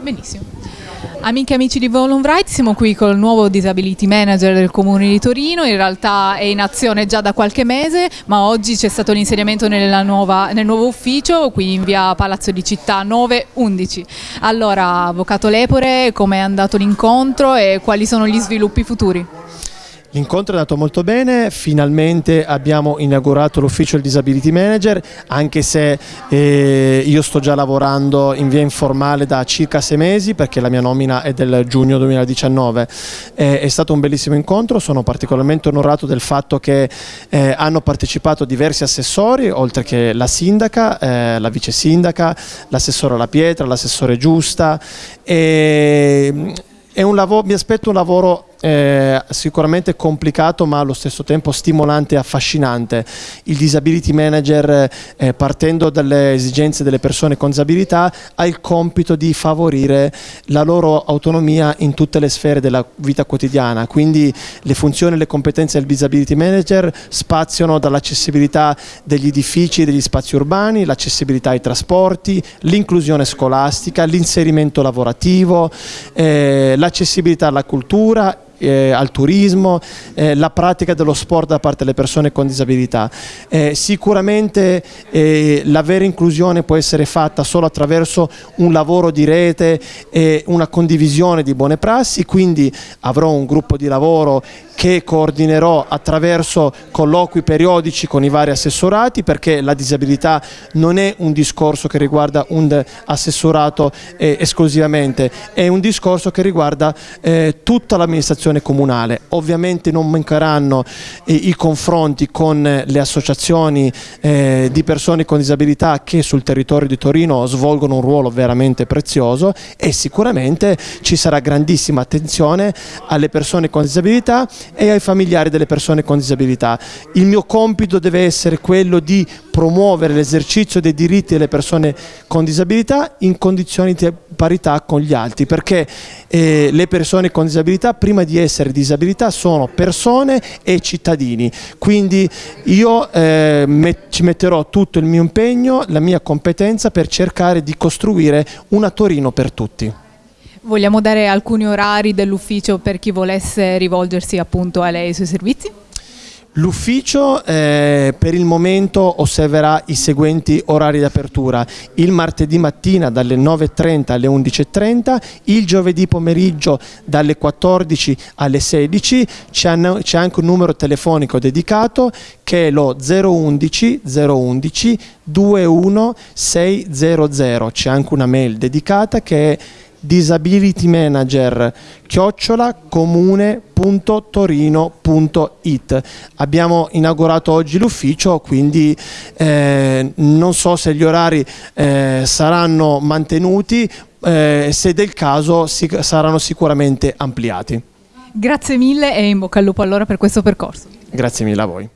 Benissimo. Amiche e amici di Volum siamo qui col nuovo Disability Manager del Comune di Torino, in realtà è in azione già da qualche mese, ma oggi c'è stato l'insediamento nel nuovo ufficio, qui in via Palazzo di Città 911. Allora, Avvocato Lepore, come è andato l'incontro e quali sono gli sviluppi futuri? L'incontro è andato molto bene, finalmente abbiamo inaugurato l'ufficio del Disability Manager, anche se eh, io sto già lavorando in via informale da circa sei mesi perché la mia nomina è del giugno 2019. Eh, è stato un bellissimo incontro, sono particolarmente onorato del fatto che eh, hanno partecipato diversi assessori, oltre che la sindaca, eh, la vice sindaca, l'assessore La Pietra, l'assessore Giusta. E, lavoro, mi aspetto un lavoro eh, sicuramente complicato ma allo stesso tempo stimolante e affascinante. Il disability manager eh, partendo dalle esigenze delle persone con disabilità ha il compito di favorire la loro autonomia in tutte le sfere della vita quotidiana, quindi le funzioni e le competenze del disability manager spaziano dall'accessibilità degli edifici e degli spazi urbani, l'accessibilità ai trasporti, l'inclusione scolastica, l'inserimento lavorativo, eh, l'accessibilità alla cultura eh, al turismo, eh, la pratica dello sport da parte delle persone con disabilità. Eh, sicuramente eh, la vera inclusione può essere fatta solo attraverso un lavoro di rete e una condivisione di buone prassi, quindi avrò un gruppo di lavoro che coordinerò attraverso colloqui periodici con i vari assessorati perché la disabilità non è un discorso che riguarda un assessorato eh, esclusivamente, è un discorso che riguarda eh, tutta l'amministrazione comunale. Ovviamente non mancheranno eh, i confronti con le associazioni eh, di persone con disabilità che sul territorio di Torino svolgono un ruolo veramente prezioso e sicuramente ci sarà grandissima attenzione alle persone con disabilità e ai familiari delle persone con disabilità. Il mio compito deve essere quello di promuovere l'esercizio dei diritti delle persone con disabilità in condizioni di parità con gli altri, perché eh, le persone con disabilità prima di essere disabilità sono persone e cittadini, quindi io eh, met ci metterò tutto il mio impegno, la mia competenza per cercare di costruire una Torino per tutti. Vogliamo dare alcuni orari dell'ufficio per chi volesse rivolgersi appunto a lei e ai suoi servizi? L'ufficio eh, per il momento osserverà i seguenti orari di apertura, il martedì mattina dalle 9.30 alle 11.30, il giovedì pomeriggio dalle 14 alle 16, c'è anche un numero telefonico dedicato che è lo 011 011 21600, c'è anche una mail dedicata che è disability manager chiocciola comune.torino.it abbiamo inaugurato oggi l'ufficio quindi eh, non so se gli orari eh, saranno mantenuti eh, se del caso si, saranno sicuramente ampliati. Grazie mille e in bocca al lupo allora per questo percorso. Grazie mille a voi